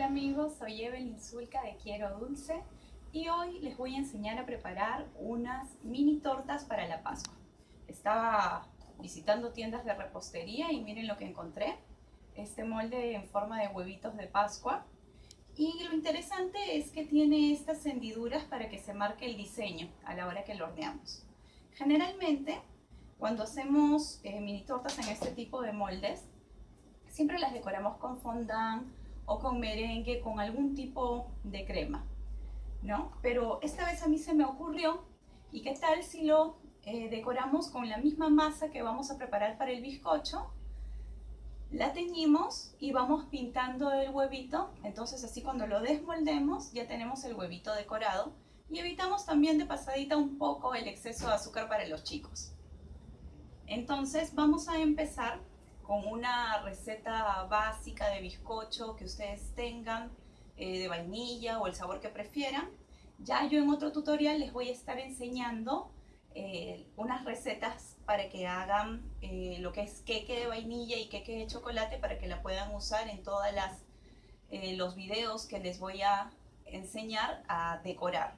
Hola amigos, soy Evelyn Zulca de Quiero Dulce y hoy les voy a enseñar a preparar unas mini tortas para la Pascua. Estaba visitando tiendas de repostería y miren lo que encontré. Este molde en forma de huevitos de Pascua. Y lo interesante es que tiene estas hendiduras para que se marque el diseño a la hora que lo horneamos. Generalmente, cuando hacemos eh, mini tortas en este tipo de moldes, siempre las decoramos con fondant o con merengue, con algún tipo de crema, ¿no? Pero esta vez a mí se me ocurrió, ¿y qué tal si lo eh, decoramos con la misma masa que vamos a preparar para el bizcocho? La teñimos y vamos pintando el huevito, entonces así cuando lo desmoldemos ya tenemos el huevito decorado y evitamos también de pasadita un poco el exceso de azúcar para los chicos. Entonces vamos a empezar con una receta básica de bizcocho que ustedes tengan, eh, de vainilla o el sabor que prefieran. Ya yo en otro tutorial les voy a estar enseñando eh, unas recetas para que hagan eh, lo que es queque de vainilla y queque de chocolate para que la puedan usar en todos los videos que les voy a enseñar a decorar.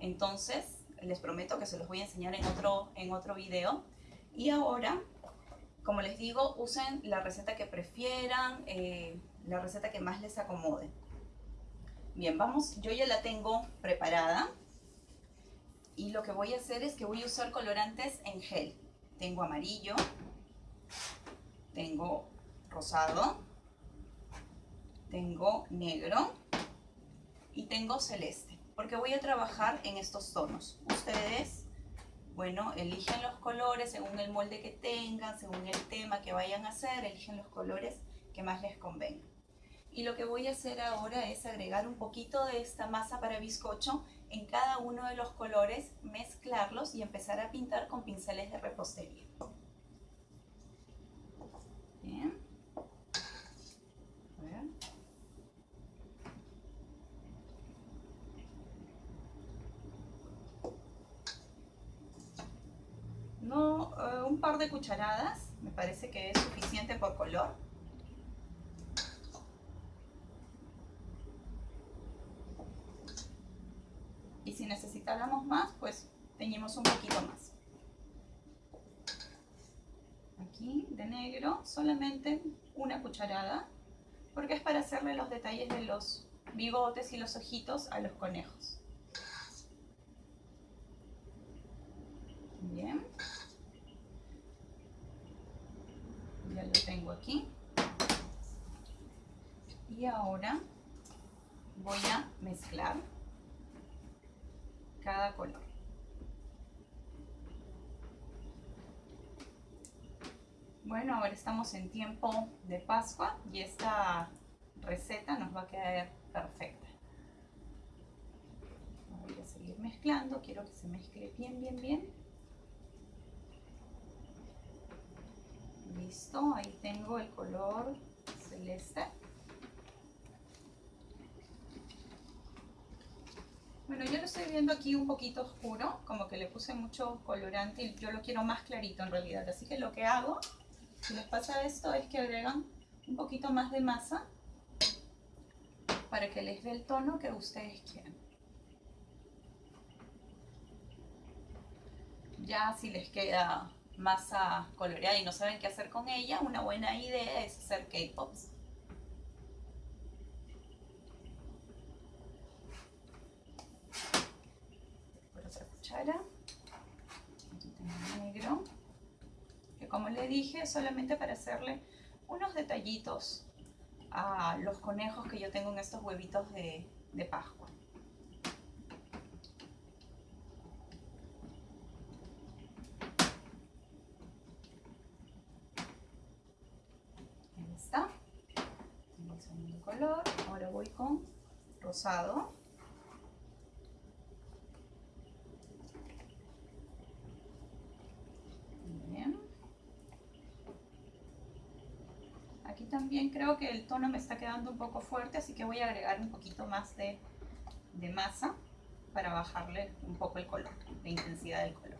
Entonces, les prometo que se los voy a enseñar en otro, en otro video. Y ahora como les digo, usen la receta que prefieran, eh, la receta que más les acomode. Bien, vamos, yo ya la tengo preparada. Y lo que voy a hacer es que voy a usar colorantes en gel. Tengo amarillo, tengo rosado, tengo negro y tengo celeste. Porque voy a trabajar en estos tonos. Ustedes bueno, eligen los colores según el molde que tengan, según el tema que vayan a hacer, eligen los colores que más les convengan. Y lo que voy a hacer ahora es agregar un poquito de esta masa para bizcocho en cada uno de los colores, mezclarlos y empezar a pintar con pinceles de repostería. Bien. Eh, un par de cucharadas, me parece que es suficiente por color. Y si necesitáramos más, pues teñimos un poquito más. Aquí de negro solamente una cucharada, porque es para hacerle los detalles de los bigotes y los ojitos a los conejos. Bien. Ya lo tengo aquí. Y ahora voy a mezclar cada color. Bueno, ahora estamos en tiempo de Pascua y esta receta nos va a quedar perfecta. Voy a seguir mezclando, quiero que se mezcle bien, bien, bien. Listo, ahí tengo el color celeste. Bueno, yo lo estoy viendo aquí un poquito oscuro, como que le puse mucho colorante y yo lo quiero más clarito en realidad. Así que lo que hago, si les pasa esto, es que agregan un poquito más de masa para que les dé el tono que ustedes quieran. Ya si les queda masa coloreada y no saben qué hacer con ella, una buena idea es hacer K-Pops. Por otra cuchara. Aquí tengo negro. Como le dije, solamente para hacerle unos detallitos a los conejos que yo tengo en estos huevitos de, Pascua. Ahora voy con rosado. Bien. Aquí creo que el tono me está quedando un poco fuerte, así que voy a agregar un poquito más de, de masa para bajarle un poco el color, la intensidad del color.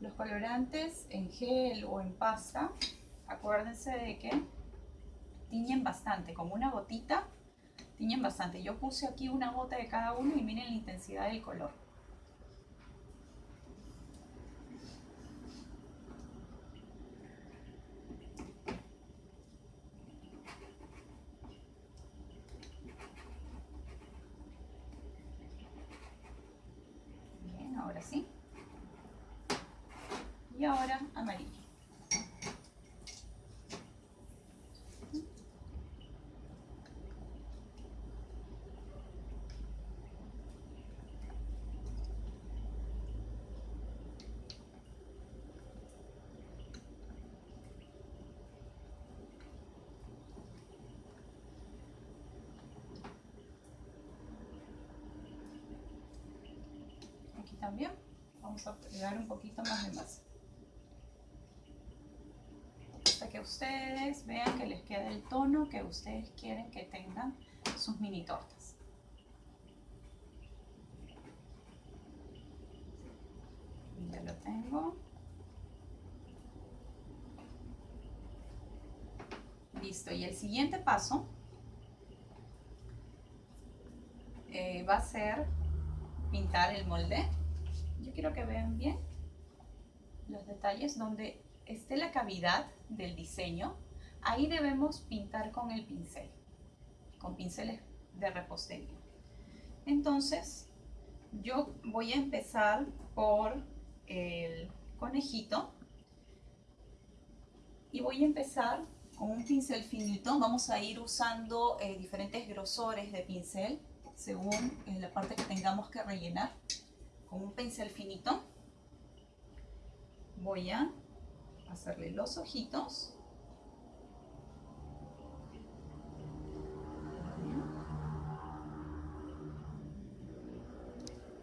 Los colorantes en gel o en pasta, acuérdense de que tiñen bastante, como una gotita, tiñen bastante. Yo puse aquí una gota de cada uno y miren la intensidad del color. Bien, ahora sí. Y ahora amarillo. Aquí también vamos a pegar un poquito más de masa. Hasta que ustedes vean que les queda el tono que ustedes quieren que tengan sus mini tortas. Ya lo tengo. Listo, y el siguiente paso eh, va a ser pintar el molde. Yo quiero que vean bien los detalles donde esté la cavidad del diseño. Ahí debemos pintar con el pincel, con pinceles de repostería. Entonces, yo voy a empezar por el conejito y voy a empezar con un pincel finito. Vamos a ir usando eh, diferentes grosores de pincel según eh, la parte que tengamos que rellenar. Con un pincel finito voy a hacerle los ojitos.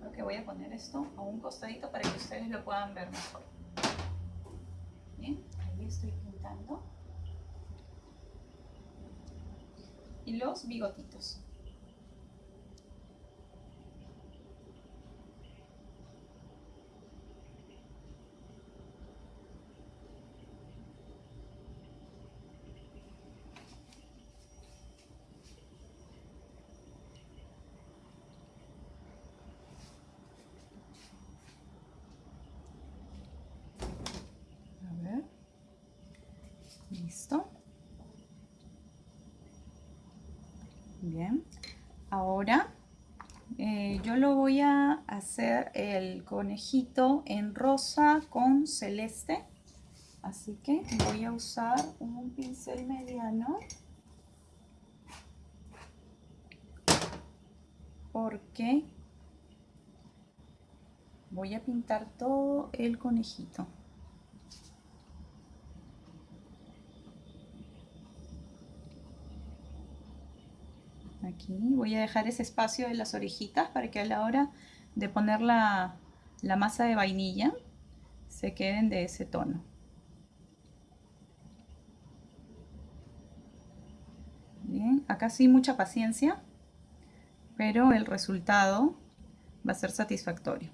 Creo que voy a poner esto a un costadito para que ustedes lo puedan ver mejor. Bien, ahí estoy pintando. Y los bigotitos. A ver. Listo. Ahora eh, yo lo voy a hacer el conejito en rosa con celeste. Así que voy a usar un pincel mediano. Porque voy a pintar todo el conejito. Aquí voy a dejar ese espacio de las orejitas para que a la hora de poner la, masa de vainilla se queden de ese tono. Bien, acá sí mucha paciencia, pero el resultado va a ser satisfactorio.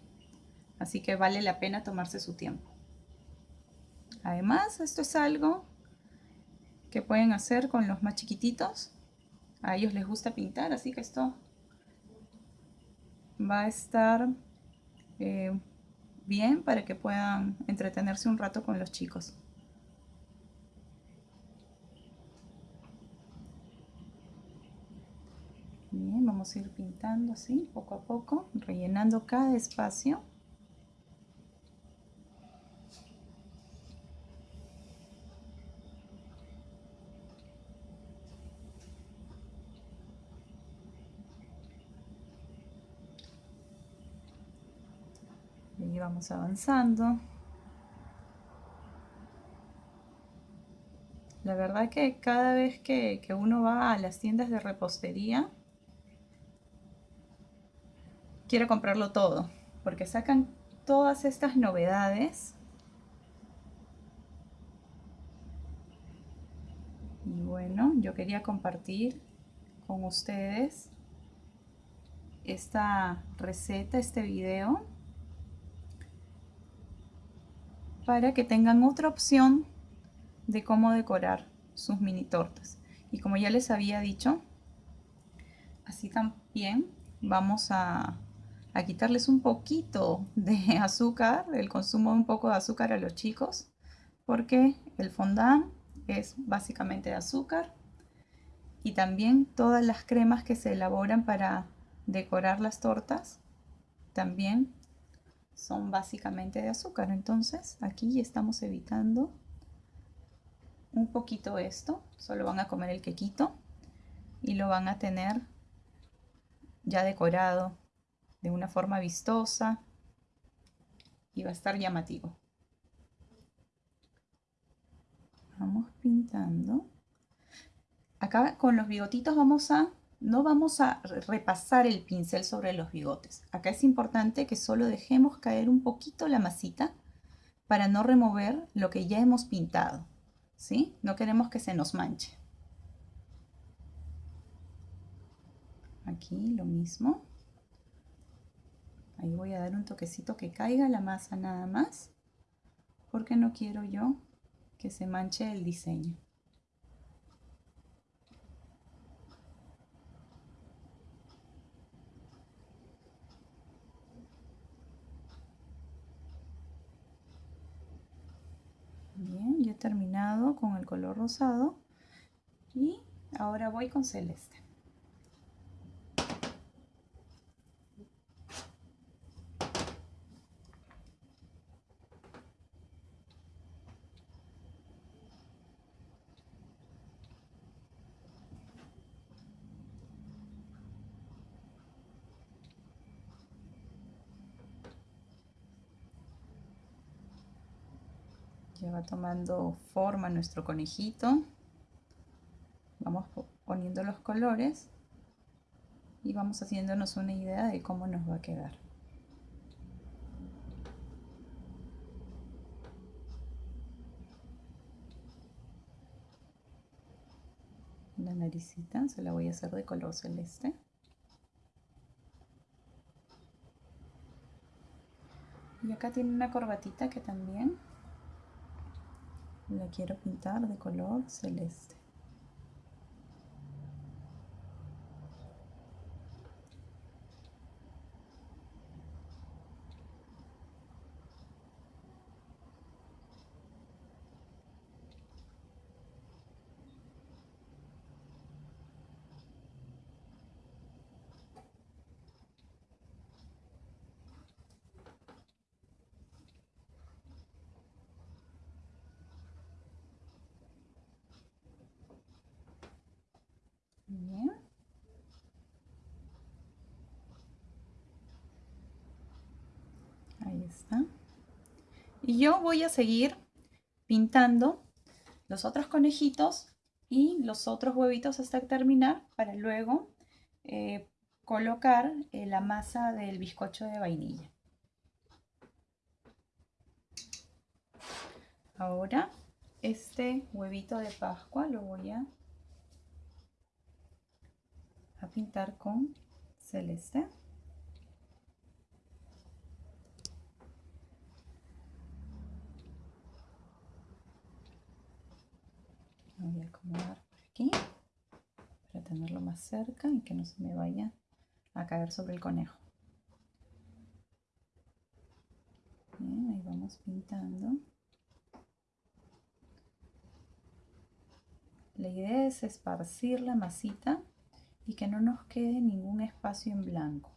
Así que vale la pena tomarse su tiempo. Además, esto es algo que pueden hacer con los más chiquititos. A ellos les gusta pintar, así que esto va a estar eh, bien para que puedan entretenerse un rato con los chicos. Bien, vamos a ir pintando así, poco a poco, rellenando cada espacio. Y vamos avanzando. La verdad que cada vez que, que uno va a las tiendas de repostería, quiero comprarlo todo, porque sacan todas estas novedades. Y bueno, yo quería compartir con ustedes esta receta, este video. Para que tengan otra opción de cómo decorar sus mini tortas. Y como ya les había dicho, así también vamos a, quitarles un poquito de azúcar, el consumo de un poco de azúcar a los chicos, porque el fondant es básicamente de azúcar y también todas las cremas que se elaboran para decorar las tortas también son básicamente de azúcar. Entonces aquí estamos evitando un poquito esto. Solo van a comer el quequito y lo van a tener ya decorado de una forma vistosa y va a estar llamativo. Vamos pintando. Acá con los bigotitos vamos a no vamos a repasar el pincel sobre los bigotes. Acá es importante que solo dejemos caer un poquito la masita para no remover lo que ya hemos pintado. ¿sí? No queremos que se nos manche. Aquí lo mismo. Ahí voy a dar un toquecito que caiga la masa nada más. Porque no quiero yo que se manche el diseño. Terminado con el color rosado y ahora voy con celeste. Ya va tomando forma nuestro conejito. Vamos poniendo los colores y vamos haciéndonos una idea de cómo nos va a quedar. La naricita se la voy a hacer de color celeste. Y acá tiene una corbatita que también la quiero pintar de color celeste Y yo voy a seguir pintando los otros conejitos y los otros huevitos hasta terminar para luego eh, colocar eh, la masa del bizcocho de vainilla. Ahora este huevito de pascua lo voy a, a pintar con celeste. Voy a acomodar por aquí para tenerlo más cerca y que no se me vaya a caer sobre el conejo. Bien, ahí vamos pintando. La idea es esparcir la masita y que no nos quede ningún espacio en blanco.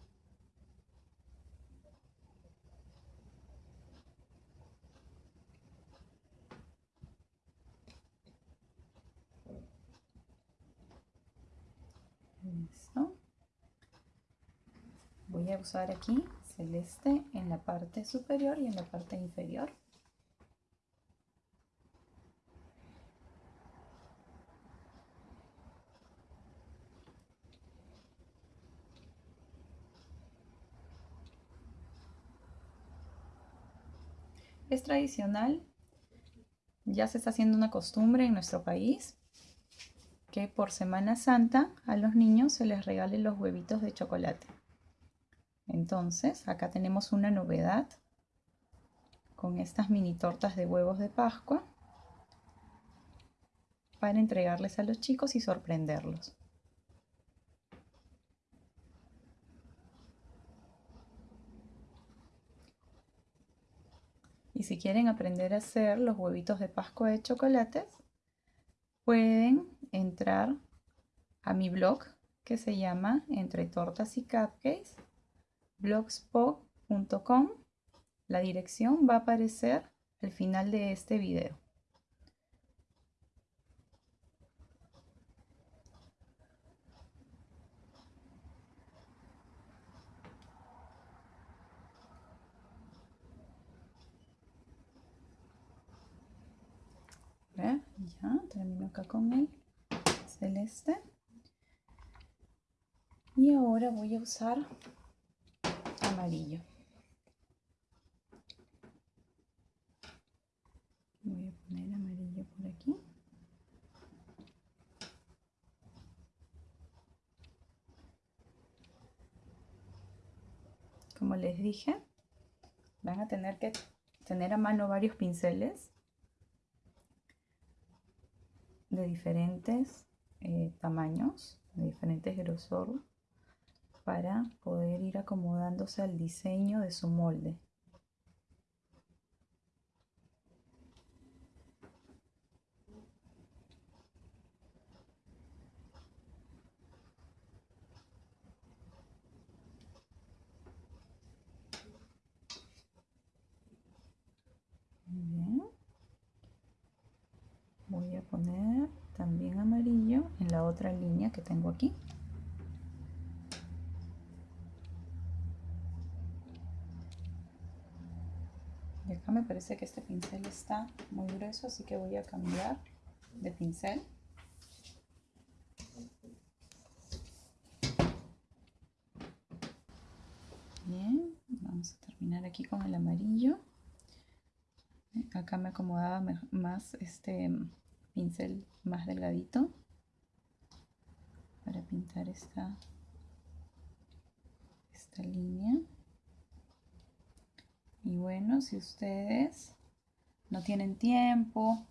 Voy a usar aquí celeste en la parte superior y en la parte inferior. Es tradicional, ya se está haciendo una costumbre en nuestro país que por Semana Santa a los niños se les regalen los huevitos de chocolate. Entonces, acá tenemos una novedad con estas mini tortas de huevos de Pascua para entregarles a los chicos y sorprenderlos. Y si quieren aprender a hacer los huevitos de Pascua de chocolates, pueden entrar a mi blog que se llama Entre Tortas y Cupcakes, blogspot.com. La dirección va a aparecer al final de este video. ya termino acá con el celeste y ahora voy a usar amarillo. Voy a poner amarillo por aquí. Como les dije van a tener que tener a mano varios pinceles de diferentes eh, tamaños, de diferentes grosor, para poder ir acomodándose al diseño de su molde. voy a poner también amarillo en la otra línea que tengo aquí me parece que este pincel está muy grueso así que voy a cambiar de pincel. Bien vamos a terminar aquí con el amarillo. Acá me acomodaba más este pincel más delgadito para pintar esta esta línea y bueno si ustedes no tienen tiempo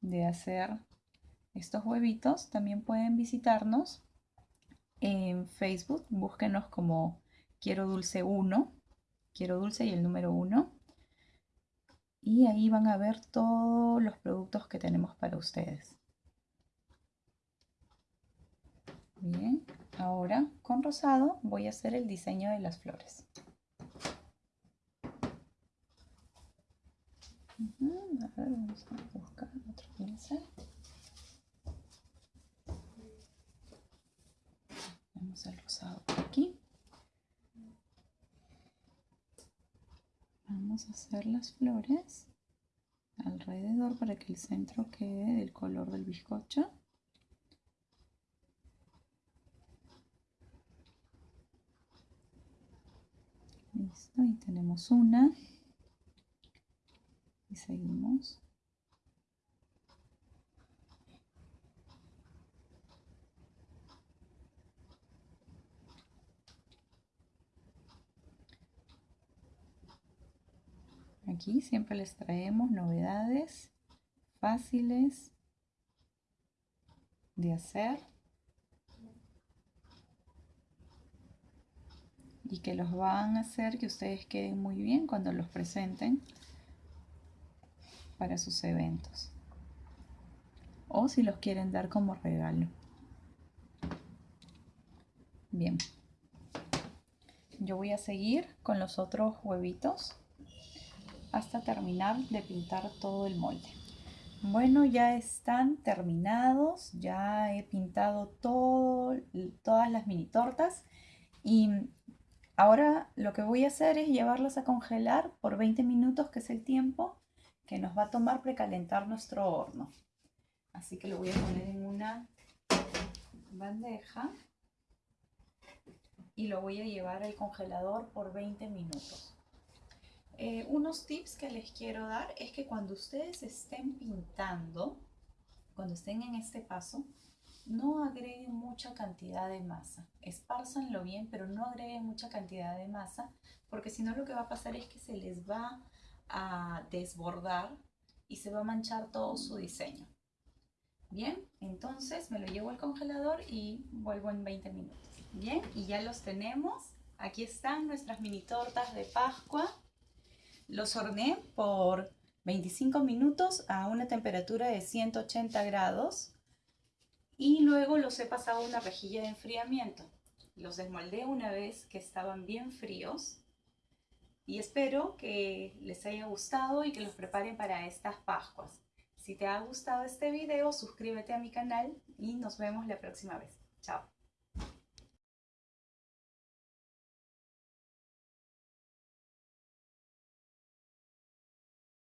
de hacer estos huevitos también pueden visitarnos en Facebook búsquenos como quiero dulce 1 quiero dulce y el número 1 y ahí van a ver todos los productos que tenemos para ustedes. Bien, ahora con rosado voy a hacer el diseño de las flores. A ver, vamos a buscar otro pincel. Vamos al rosado por aquí. vamos a hacer las flores alrededor para que el centro quede del color del bizcocho listo y tenemos una seguimos. Aquí siempre les traemos novedades fáciles de hacer y que los van a hacer que ustedes queden muy bien cuando los presenten para sus eventos o si los quieren dar como regalo. Bien, yo voy a seguir con los otros huevitos hasta terminar de pintar todo el molde. Bueno, ya están terminados, ya he pintado todo, todas las mini tortas y ahora lo que voy a hacer es llevarlas a congelar por 20 minutos, que es el tiempo que nos va a tomar precalentar nuestro horno. Así que lo voy a poner en una bandeja y lo voy a llevar al congelador por 20 minutos. Eh, unos tips que les quiero dar es que cuando ustedes estén pintando, cuando estén en este paso, no agreguen mucha cantidad de masa. Espárzanlo bien, pero no agreguen mucha cantidad de masa, porque si no lo que va a pasar es que se les va a desbordar y se va a manchar todo su diseño. Bien, entonces me lo llevo al congelador y vuelvo en 20 minutos. Bien, y ya los tenemos. Aquí están nuestras mini tortas de Pascua. Los horneé por 25 minutos a una temperatura de 180 grados y luego los he pasado a una rejilla de enfriamiento. Los desmoldé una vez que estaban bien fríos y espero que les haya gustado y que los preparen para estas Pascuas. Si te ha gustado este video, suscríbete a mi canal y nos vemos la próxima vez. Chao.